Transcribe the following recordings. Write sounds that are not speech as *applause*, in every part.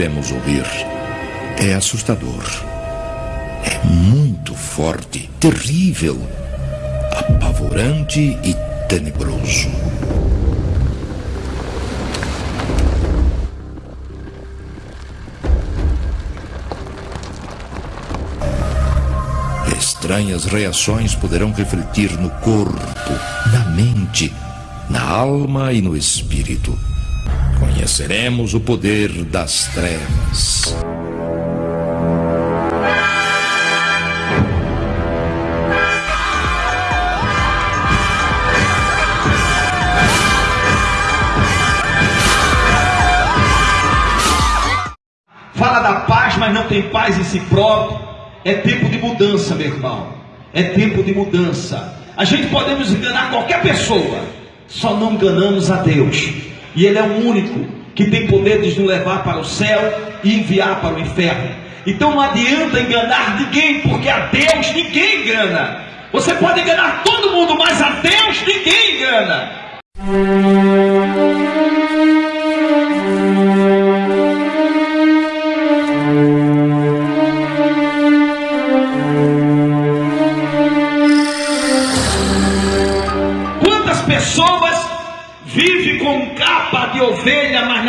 iremos ouvir é assustador. É muito forte, terrível, apavorante e tenebroso. Estranhas reações poderão refletir no corpo, na mente, na alma e no espírito. Conheceremos o poder das trevas. Fala da paz, mas não tem paz em si próprio. É tempo de mudança, meu irmão. É tempo de mudança. A gente podemos enganar qualquer pessoa, só não enganamos a Deus. E Ele é o único que tem poder de nos levar para o céu e enviar para o inferno. Então não adianta enganar ninguém, porque a Deus ninguém engana. Você pode enganar todo mundo, mas a Deus ninguém engana.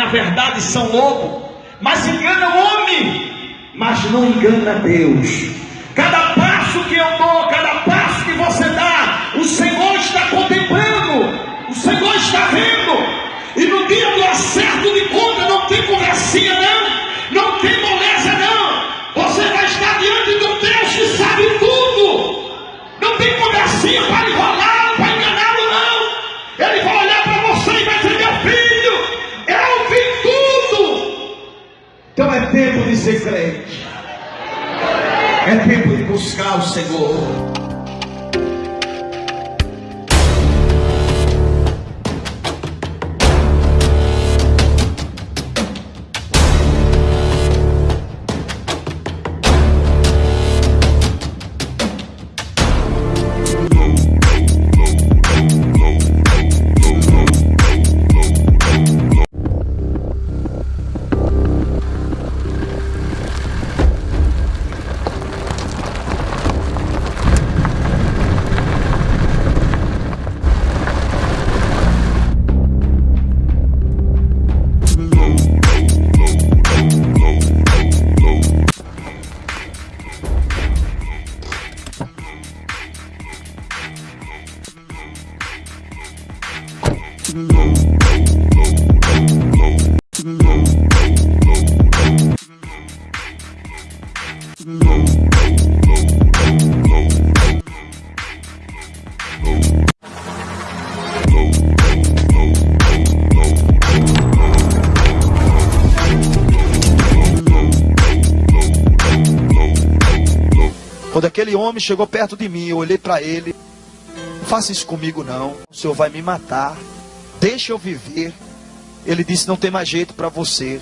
Na verdade são lobo. Mas engana o homem, mas não engana Deus. Cada passo que eu dou, cada passo que você dá, o Senhor está contemplando, o Senhor está vendo. E no dia do acerto de conta não tem conversinha, não, É tempo de buscar o Senhor. Quando aquele homem chegou perto de mim, eu olhei para ele. Faça isso comigo não. O Senhor vai me matar. Deixa eu viver. Ele disse: Não tem mais jeito para você.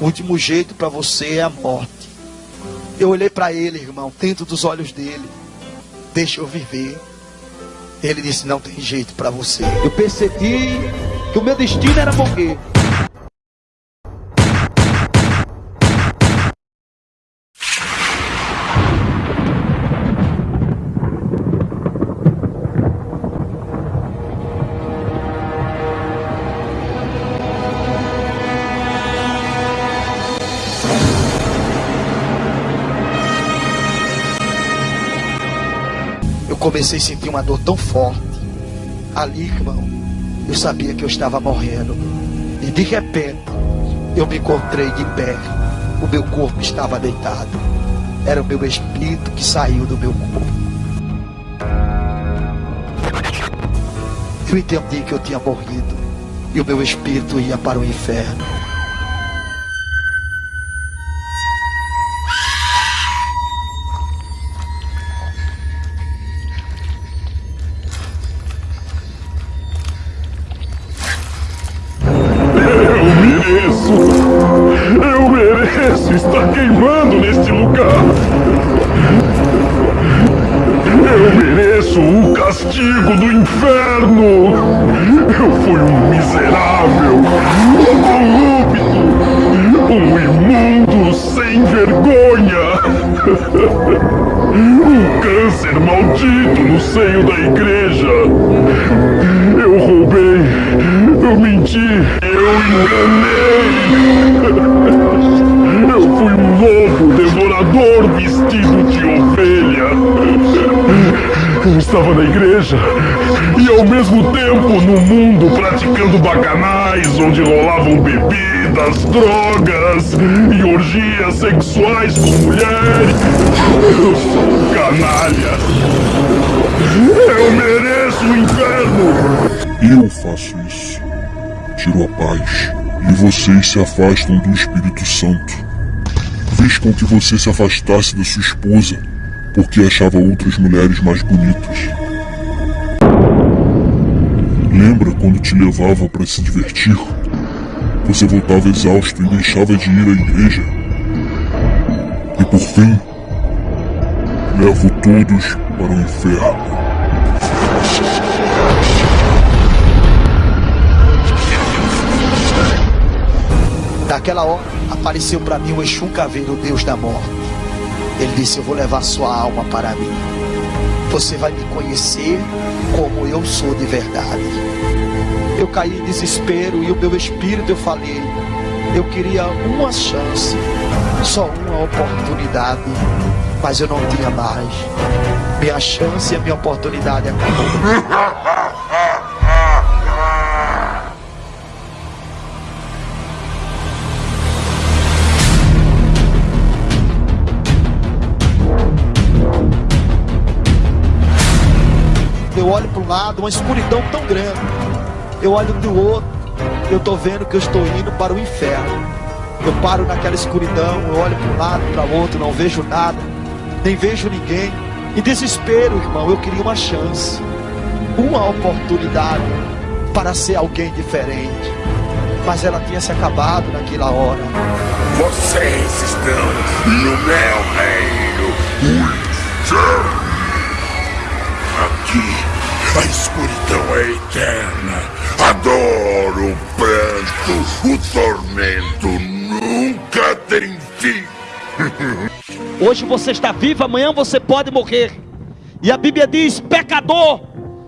O último jeito para você é a morte. Eu olhei para ele, irmão, dentro dos olhos dele. Deixa eu viver. Ele disse: Não tem jeito para você. Eu percebi que o meu destino era morrer. Comecei a sentir uma dor tão forte. Ali, irmão, eu sabia que eu estava morrendo. E de repente, eu me encontrei de pé. O meu corpo estava deitado. Era o meu espírito que saiu do meu corpo. Eu entendi que eu tinha morrido. E o meu espírito ia para o inferno. Está queimando neste lugar. Eu mereço o castigo do inferno. Eu fui um miserável, um corrupto, Um imundo sem vergonha! Um câncer maldito no seio da igreja! Eu roubei! Eu menti! Eu enganei! Eu lobo devorador vestido de ovelha! Eu estava na igreja e ao mesmo tempo no mundo praticando bacanais onde rolavam bebidas, drogas e orgias sexuais com mulheres. Eu sou um canalha. Eu mereço o inferno. Eu faço isso. Tiro a paz. E vocês se afastam do Espírito Santo. Fiz com que você se afastasse da sua esposa, porque achava outras mulheres mais bonitas. Lembra quando te levava para se divertir? Você voltava exausto e deixava de ir à igreja. E por fim, levo todos para o inferno. Naquela hora, apareceu para mim o Exu Caveiro, Deus da morte. Ele disse: Eu vou levar sua alma para mim. Você vai me conhecer como eu sou de verdade. Eu caí em desespero e o meu espírito eu falei: Eu queria uma chance, só uma oportunidade, mas eu não tinha mais. Minha chance e a minha oportunidade acabou. *laughs* olho para um lado, uma escuridão tão grande. Eu olho do outro, eu estou vendo que eu estou indo para o inferno. Eu paro naquela escuridão, eu olho para um lado, para o outro, não vejo nada, nem vejo ninguém. Em desespero, irmão, eu queria uma chance, uma oportunidade para ser alguém diferente. Mas ela tinha se acabado naquela hora. Vocês estão no meu reino, o. Aqui, a escuridão é eterna. A dor, o pranto, o tormento nunca tem fim. *laughs* Hoje você está vivo, amanhã você pode morrer. E a Bíblia diz: pecador,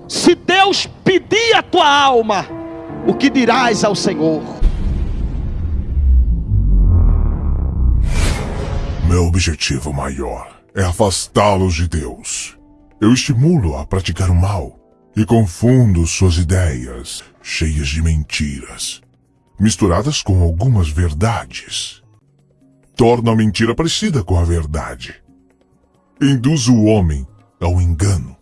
se Deus pedir a tua alma, o que dirás ao Senhor? Meu objetivo maior é afastá-los de Deus. Eu estimulo a praticar o mal e confundo suas ideias, cheias de mentiras, misturadas com algumas verdades. Torno a mentira parecida com a verdade. Induzo o homem ao engano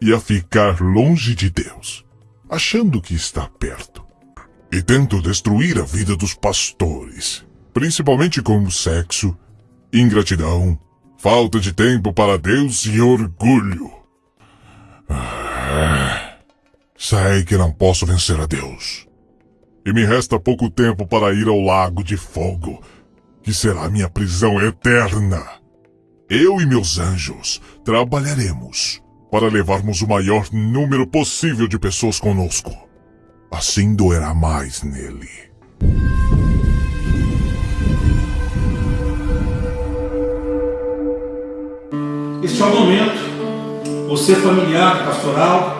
e a ficar longe de Deus, achando que está perto. E tento destruir a vida dos pastores, principalmente com o sexo, ingratidão, falta de tempo para Deus e orgulho. Ah, sei que não posso vencer a Deus. E me resta pouco tempo para ir ao Lago de Fogo, que será minha prisão eterna. Eu e meus anjos trabalharemos para levarmos o maior número possível de pessoas conosco. Assim doerá mais nele. Este é o momento, você familiar, pastoral,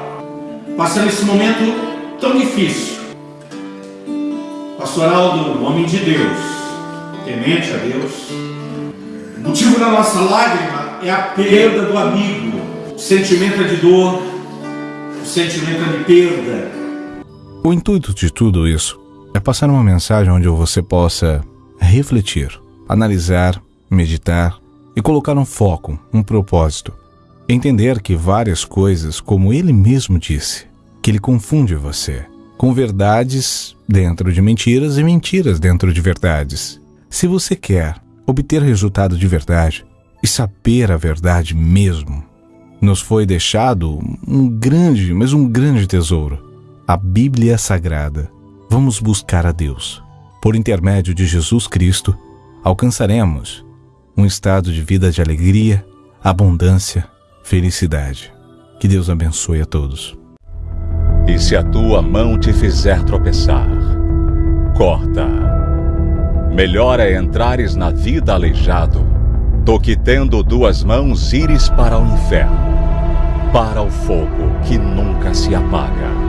passando esse momento tão difícil. Pastoral do homem de Deus, temente a Deus. O motivo da nossa lágrima é a perda do amigo. O sentimento é de dor, o sentimento é de perda. O intuito de tudo isso é passar uma mensagem onde você possa refletir, analisar, meditar e colocar um foco, um propósito. Entender que várias coisas, como ele mesmo disse, que ele confunde você com verdades dentro de mentiras e mentiras dentro de verdades. Se você quer obter resultado de verdade e saber a verdade mesmo, nos foi deixado um grande, mas um grande tesouro, a Bíblia Sagrada. Vamos buscar a Deus. Por intermédio de Jesus Cristo, alcançaremos um estado de vida de alegria, abundância, felicidade. Que Deus abençoe a todos. E se a tua mão te fizer tropeçar, corta. Melhor é entrares na vida aleijado, do que tendo duas mãos ires para o inferno, para o fogo que nunca se apaga.